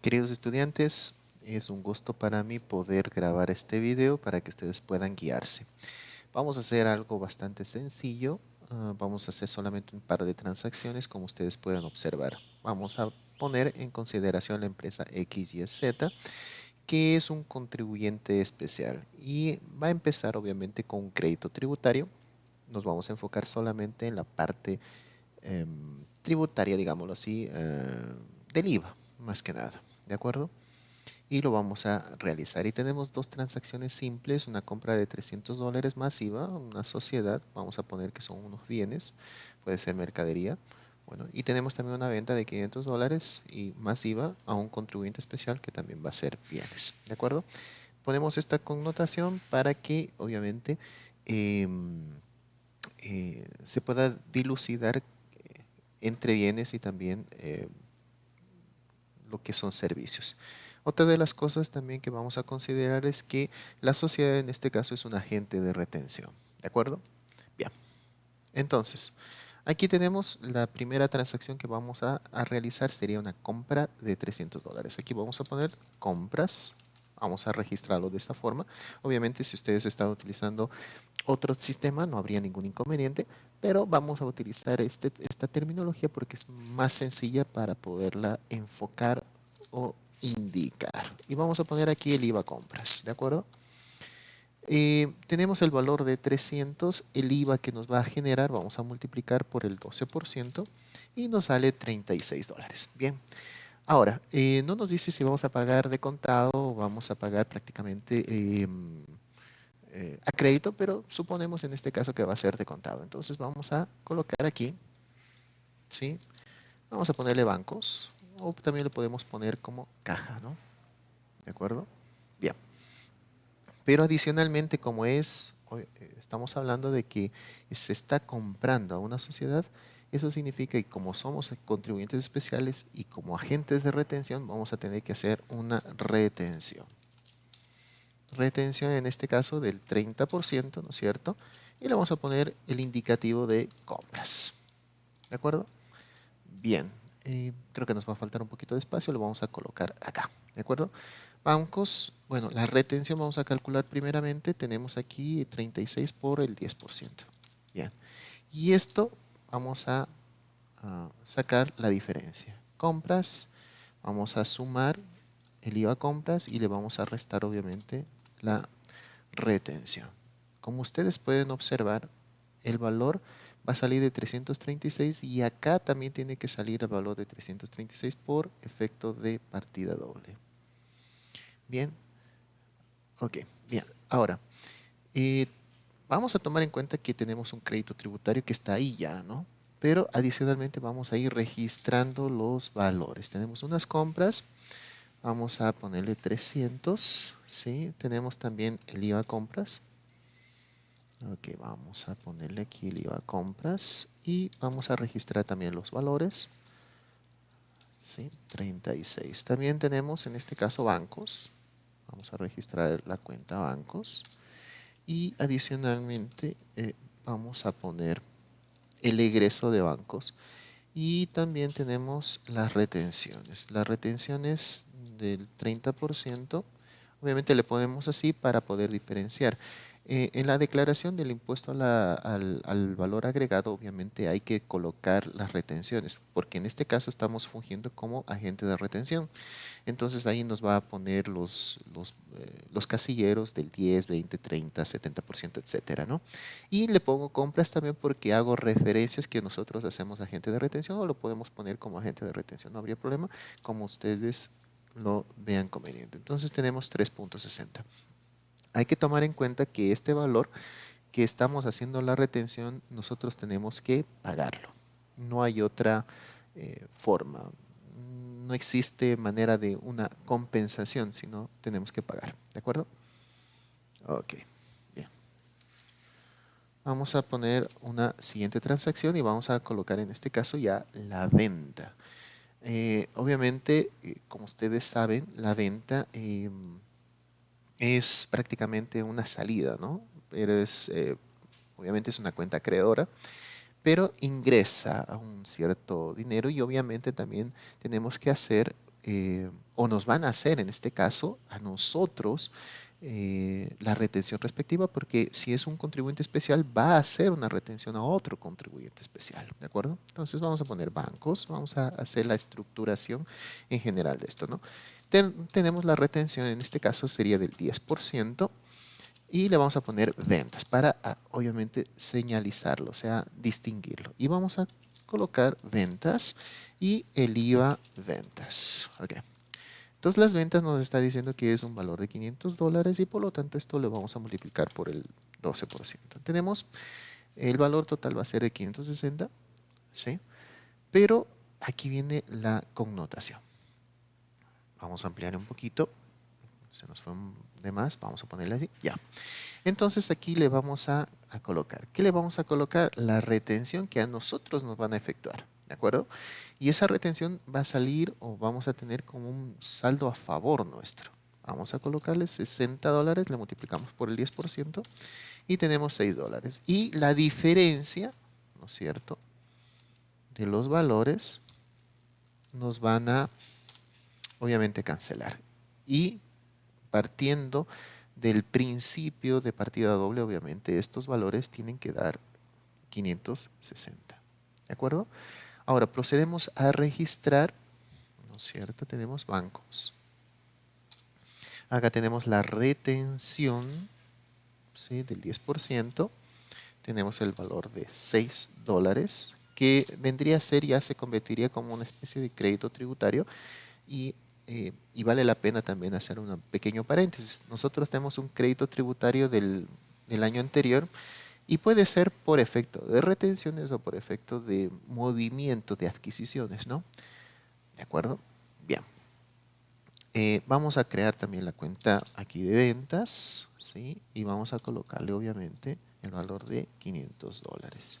Queridos estudiantes, es un gusto para mí poder grabar este video para que ustedes puedan guiarse. Vamos a hacer algo bastante sencillo. Ah, vamos a hacer solamente un par de transacciones como ustedes pueden observar. Vamos a poner en consideración la empresa XYZ que es un contribuyente especial y va a empezar obviamente con un crédito tributario. Nos vamos a enfocar solamente en la parte em, tributaria, digámoslo así, eh, del IVA, más que nada. ¿De acuerdo? Y lo vamos a realizar. Y tenemos dos transacciones simples, una compra de 300 dólares masiva, una sociedad, vamos a poner que son unos bienes, puede ser mercadería. Bueno, y tenemos también una venta de 500 dólares y masiva a un contribuyente especial que también va a ser bienes, ¿de acuerdo? Ponemos esta connotación para que obviamente em, eh, se pueda dilucidar eh, entre bienes y también eh, lo que son servicios. Otra de las cosas también que vamos a considerar es que la sociedad en este caso es un agente de retención. ¿De acuerdo? Bien. Entonces, aquí tenemos la primera transacción que vamos a, realizar sería una compra de 300 dólares. Aquí vamos a poner compras. Vamos a registrarlo de esta forma. Obviamente, si ustedes están utilizando otro sistema, no habría ningún inconveniente, pero vamos a utilizar este, esta terminología porque es más sencilla para poderla enfocar o indicar. Y vamos a poner aquí el IVA compras, ¿de acuerdo? Eh, tenemos el valor de 300, el IVA que nos va a generar, vamos a multiplicar por el 12% y nos sale 36 dólares. Bien, ahora, eh, no nos dice si vamos a pagar de contado o vamos a pagar prácticamente... Em, eh, a crédito, pero suponemos en este caso que va a ser de contado. Entonces vamos a colocar aquí, ¿sí? Vamos a ponerle bancos, o también le podemos poner como caja, ¿no? ¿De acuerdo? Bien. Pero adicionalmente, como es, eh, estamos hablando de que se está comprando a una sociedad, eso significa que como somos contribuyentes especiales y como agentes de retención, vamos a tener que hacer una retención retención en este caso del 30%, ¿no es cierto? Y le vamos a poner el indicativo de compras. ¿De acuerdo? Bien, eh, creo que nos va a faltar un poquito de espacio, lo vamos a colocar acá. ¿De acuerdo? Bancos, bueno, la retención vamos a calcular primeramente, tenemos aquí 36 por el 10%. Bien, y esto vamos a, sacar la diferencia. Compras, vamos a sumar el IVA compras y le vamos a restar obviamente la retención. Como ustedes pueden observar, el valor va a salir de 336 y acá también tiene que salir el valor de 336 por efecto de partida doble. Bien, ok, bien. Ahora, eh, vamos a tomar en cuenta que tenemos un crédito tributario que está ahí ya, ¿no? Pero adicionalmente vamos a ir registrando los valores. Tenemos unas compras Vamos a ponerle 300. ¿sí? Tenemos también el IVA compras. Ok, vamos a ponerle aquí el IVA compras y vamos a registrar también los valores. ¿sí? 36. También tenemos en este caso bancos. Vamos a registrar la cuenta bancos. Y adicionalmente eh, vamos a poner el egreso de bancos. Y también tenemos las retenciones. Las retenciones del 30%, obviamente le ponemos así para poder diferenciar. Eh, en la declaración del impuesto al, valor agregado, obviamente hay que colocar las retenciones, porque en este caso estamos fungiendo como agente de retención. Entonces ahí nos va a poner los, los, eh, los casilleros del 10, 20, 30, 70%, etcétera, ¿no? Y le pongo compras también porque hago referencias que nosotros hacemos agente de retención o lo podemos poner como agente de retención, no habría problema, como ustedes lo vean conveniente. Entonces tenemos 3.60. Hay que tomar en cuenta que este valor que estamos haciendo la retención, nosotros tenemos que pagarlo. No hay otra eh, forma. No existe manera de una compensación, sino tenemos que pagar. ¿De acuerdo? Ok, bien. Vamos a poner una siguiente transacción y vamos a colocar en este caso ya la venta. Eh, obviamente, eh, como ustedes saben, la venta em, es prácticamente una salida, ¿no? Pero es, eh, obviamente es una cuenta acreedora, pero ingresa a un cierto dinero y obviamente también tenemos que hacer o nos van a hacer en este caso a nosotros eh, la retención respectiva, porque si es un contribuyente especial, va a hacer una retención a otro contribuyente especial, ¿de acuerdo? Entonces vamos a poner bancos, vamos a hacer la estructuración en general de esto, ¿no? Tenemos la retención, en este caso sería del 10%, y le vamos a poner ventas para, ah, obviamente, señalizarlo, o sea, distinguirlo. Y vamos a colocar ventas y el IVA ventas. Okay. Entonces las ventas nos está diciendo que es un valor de 500 dólares y por lo tanto esto lo vamos a multiplicar por el 12%. Tenemos el valor total va a ser de 560, ¿sí? Pero aquí viene la connotación. Vamos a ampliar un poquito. Se nos fue de más, vamos a ponerle así, ya. Entonces aquí le vamos a, colocar. ¿Qué le vamos a colocar? La retención que a nosotros nos van a efectuar. ¿de acuerdo? Y esa retención va a salir o vamos a tener como un saldo a favor nuestro. Vamos a colocarle 60 dólares, le multiplicamos por el 10% y tenemos 6 dólares. Y la diferencia, ¿no es cierto?, de los valores nos van a, obviamente, cancelar. Y partiendo del principio de partida doble, obviamente, estos valores tienen que dar 560. ¿De acuerdo? Ahora procedemos a registrar, ¿no es cierto? Tenemos bancos. Acá tenemos la retención ¿sí? del 10%. Tenemos el valor de 6 dólares, que vendría a ser, ya se convertiría como una especie de crédito tributario. Y, eh, y vale la pena también hacer un pequeño paréntesis. Nosotros tenemos un crédito tributario del, año anterior y puede ser por efecto de retenciones o por efecto de movimiento de adquisiciones, ¿no? ¿De acuerdo? Bien. Eh, vamos a crear también la cuenta aquí de ventas, ¿sí? Y vamos a colocarle obviamente el valor de 500 dólares.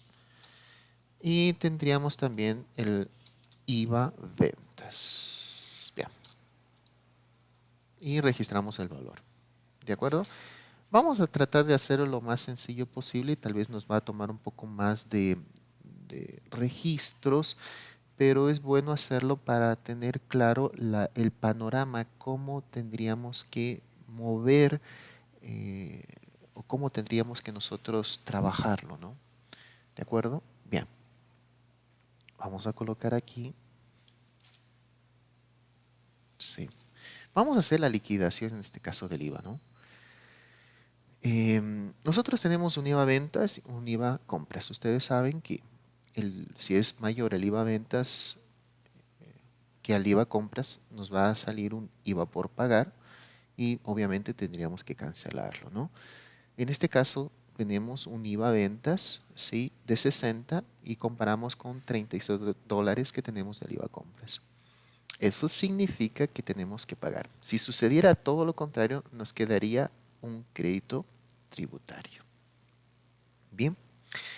Y tendríamos también el IVA ventas. Y registramos el valor. ¿De acuerdo? Vamos a tratar de hacerlo lo más sencillo posible y tal vez nos va a tomar un poco más de, registros, pero es bueno hacerlo para tener claro el panorama, cómo tendríamos que mover eh, o cómo tendríamos que nosotros trabajarlo, ¿no? ¿De acuerdo? Bien. Vamos a colocar aquí. Sí. Vamos a hacer la liquidación en este caso del IVA, ¿no? Em, nosotros tenemos un IVA ventas y un IVA compras. Ustedes saben que si es mayor el IVA ventas eh, que al IVA compras, nos va a salir un IVA por pagar y obviamente tendríamos que cancelarlo. ¿no? En este caso tenemos un IVA ventas ¿sí? de 60 y comparamos con 36 dólares que tenemos del IVA compras. Eso significa que tenemos que pagar. Si sucediera todo lo contrario, nos quedaría un crédito tributario. Bien,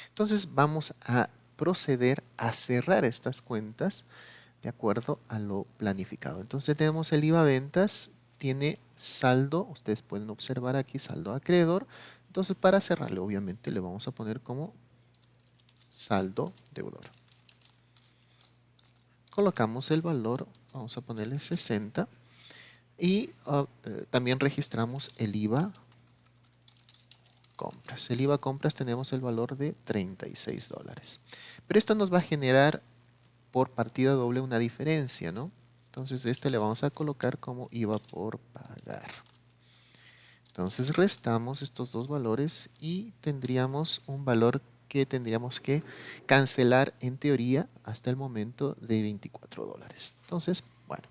entonces vamos a proceder a cerrar estas cuentas de acuerdo a lo planificado. Entonces tenemos el IVA ventas, tiene saldo, ustedes pueden observar aquí saldo acreedor. Entonces para cerrarlo obviamente le vamos a poner como saldo deudor. Colocamos el valor, vamos a ponerle 60 y ah, eh, también registramos el IVA compras. El IVA compras tenemos el valor de 36 dólares. Pero esto nos va a generar por partida doble una diferencia, ¿no? Entonces este le vamos a colocar como IVA por pagar. Entonces restamos estos dos valores y tendríamos un valor que tendríamos que cancelar en teoría hasta el momento de 24 dólares. Entonces, bueno,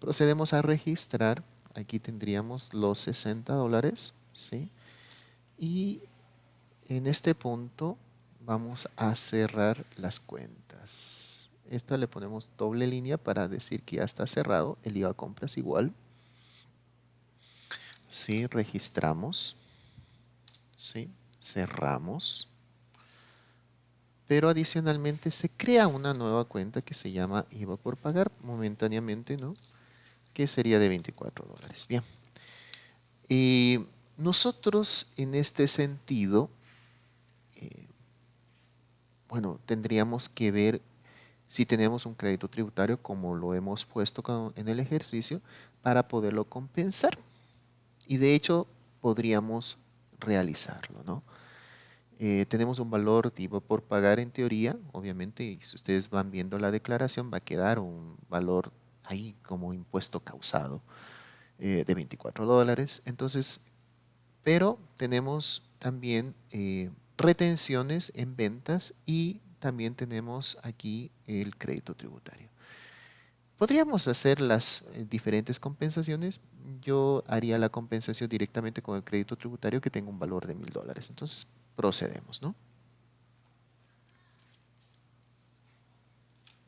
procedemos a registrar. Aquí tendríamos los 60 dólares, ¿sí? Y en este punto vamos a cerrar las cuentas. Esta le ponemos doble línea para decir que ya está cerrado. El IVA compras igual. Sí, registramos. Sí, cerramos. Pero adicionalmente se crea una nueva cuenta que se llama IVA por pagar momentáneamente, ¿no? que sería de 24 dólares. Bien. Y nosotros en este sentido, eh, bueno, tendríamos que ver si tenemos un crédito tributario como lo hemos puesto en el ejercicio para poderlo compensar. Y de hecho podríamos realizarlo, ¿no? Eh, tenemos un valor tipo por pagar en teoría, obviamente, y si ustedes van viendo la declaración va a quedar un valor ahí como impuesto causado eh, de 24 dólares. Entonces, pero tenemos también eh, retenciones en ventas y también tenemos aquí el crédito tributario. Podríamos hacer las eh, diferentes compensaciones. Yo haría la compensación directamente con el crédito tributario que tenga un valor de mil dólares. Entonces procedemos, ¿no?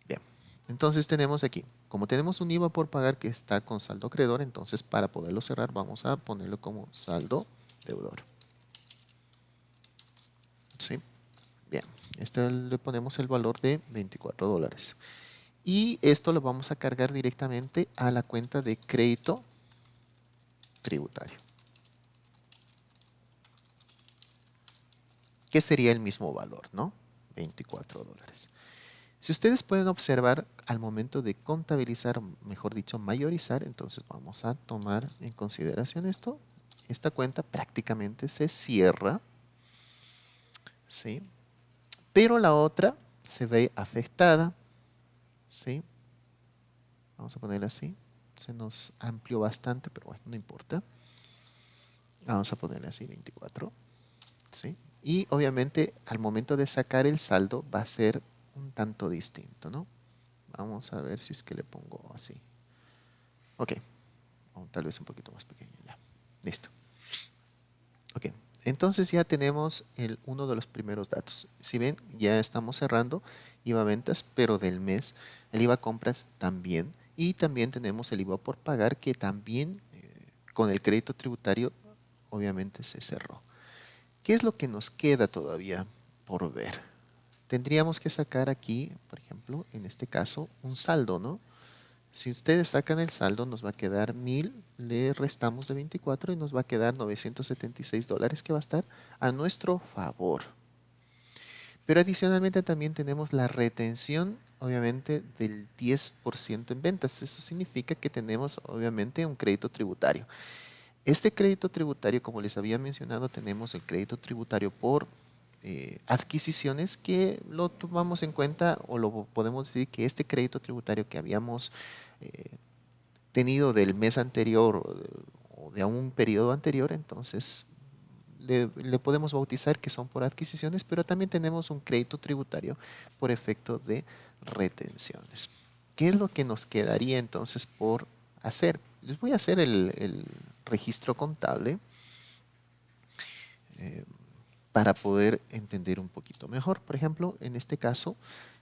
Bien, entonces tenemos aquí, como tenemos un IVA por pagar que está con saldo acreedor, entonces para poderlo cerrar vamos a ponerlo como saldo deudor. ¿Sí? Bien, este le ponemos el valor de 24 dólares. Y esto lo vamos a cargar directamente a la cuenta de crédito tributario. Que sería el mismo valor, ¿no? 24 dólares. Si ustedes pueden observar al momento de contabilizar, mejor dicho, mayorizar, entonces vamos a tomar en consideración esto. Esta cuenta prácticamente se cierra, ¿sí? Pero la otra se ve afectada ¿sí? Vamos a ponerla así. Se nos amplió bastante, pero bueno, no importa. Vamos a ponerle así 24. ¿sí? Y obviamente al momento de sacar el saldo va a ser un tanto distinto, ¿no? Vamos a ver si es que le pongo así. Ok. O tal vez un poquito más pequeño ya. Listo. Ok. Entonces ya tenemos el, uno de los primeros datos. Si ven, ya estamos cerrando IVA ventas, pero del mes. El IVA compras también. Y también tenemos el IVA por pagar que también eh, con el crédito tributario obviamente se cerró. ¿Qué es lo que nos queda todavía por ver? Tendríamos que sacar aquí, por ejemplo, en este caso, un saldo, ¿no? Si ustedes sacan el saldo, nos va a quedar 1000, le restamos de 24 y nos va a quedar 976 dólares que va a estar a nuestro favor. Pero adicionalmente también tenemos la retención, obviamente, del 10% en ventas. Eso significa que tenemos, obviamente, un crédito tributario. Este crédito tributario, como les había mencionado, tenemos el crédito tributario por eh, adquisiciones que lo tomamos en cuenta o lo podemos decir que este crédito tributario que habíamos eh, tenido del mes anterior o de, un periodo anterior, entonces le, podemos bautizar que son por adquisiciones, pero también tenemos un crédito tributario por efecto de retenciones. ¿Qué es lo que nos quedaría entonces por hacer? Les voy a hacer el, registro contable eh, para poder entender un poquito mejor. Por ejemplo, en este caso,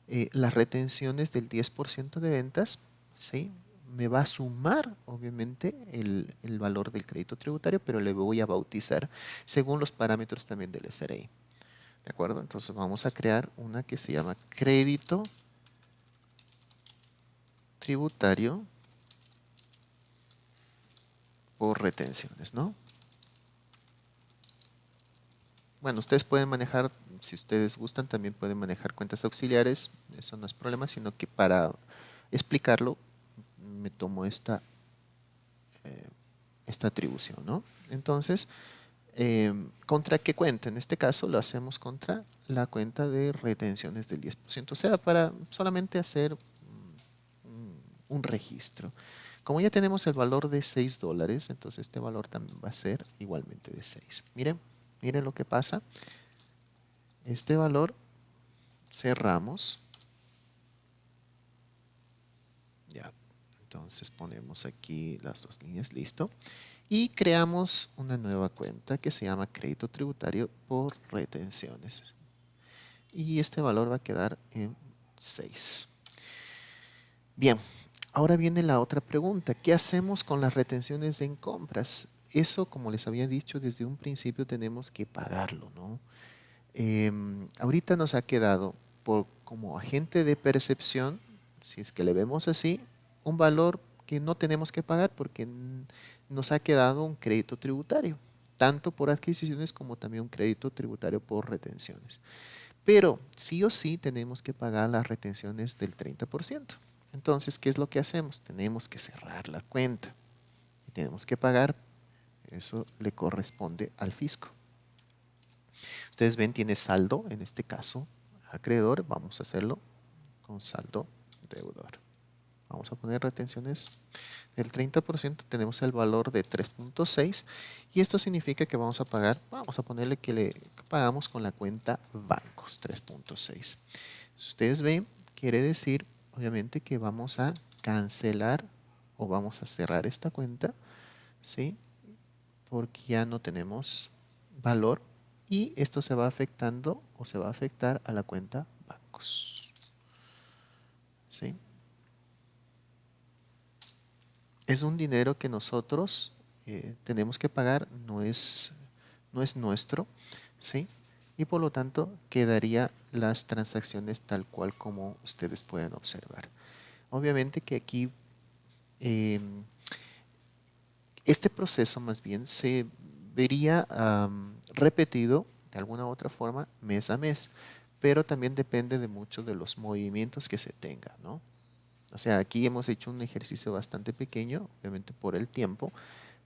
eh, las retenciones del 10% de ventas ¿sí? me va a sumar, obviamente, el, valor del crédito tributario, pero le voy a bautizar según los parámetros también del SRI. ¿De acuerdo? Entonces vamos a crear una que se llama crédito tributario retenciones, ¿no? Bueno, ustedes pueden manejar, si ustedes gustan, también pueden manejar cuentas auxiliares, eso no es problema, sino que para explicarlo me tomo esta, eh, esta atribución. ¿no? Entonces, em, ¿contra qué cuenta? En este caso lo hacemos contra la cuenta de retenciones del 10%, o sea, para solamente hacer un, registro. Como ya tenemos el valor de 6 dólares, entonces este valor también va a ser igualmente de 6. Miren, miren lo que pasa. Este valor cerramos Entonces ponemos aquí las dos líneas, listo. Y creamos una nueva cuenta que se llama crédito tributario por retenciones. Y este valor va a quedar en 6. Bien, ahora viene la otra pregunta. ¿Qué hacemos con las retenciones en compras? Eso, como les había dicho desde un principio, tenemos que pagarlo. ¿no? Em, ahorita nos ha quedado por, como agente de percepción, si es que le vemos así, un valor que no tenemos que pagar porque nos ha quedado un crédito tributario, tanto por adquisiciones como también un crédito tributario por retenciones. Pero sí o sí tenemos que pagar las retenciones del 30%. Entonces, ¿qué es lo que hacemos? Tenemos que cerrar la cuenta y tenemos que pagar. Eso le corresponde al fisco. Ustedes ven, tiene saldo, en este caso, acreedor. Vamos a hacerlo con saldo deudor. Vamos a poner retenciones del 30%. Tenemos el valor de 3.6 y esto significa que vamos a pagar, vamos a ponerle que le pagamos con la cuenta bancos 3.6. Ustedes ven, quiere decir obviamente que vamos a cancelar o vamos a cerrar esta cuenta, ¿sí? Porque ya no tenemos valor y esto se va afectando o se va a afectar a la cuenta bancos. ¿Sí? Es un dinero que nosotros eh, tenemos que pagar, no es, no es nuestro, ¿sí? Y por lo tanto quedaría las transacciones tal cual como ustedes pueden observar. Obviamente que aquí em, este proceso más bien se vería repetido de alguna u otra forma mes a mes, pero también depende de mucho de los movimientos que se tengan, ¿no? O sea, aquí hemos hecho un ejercicio bastante pequeño, obviamente por el tiempo,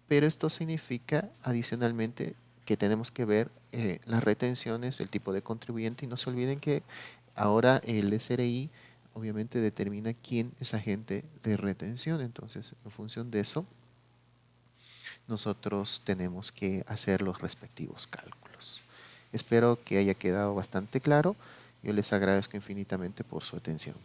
pero esto significa adicionalmente que tenemos que ver eh, las retenciones, el tipo de contribuyente y no se olviden que ahora el SRI obviamente determina quién es agente de retención, entonces en función de eso nosotros tenemos que hacer los respectivos cálculos. Espero que haya quedado bastante claro. Yo les agradezco infinitamente por su atención.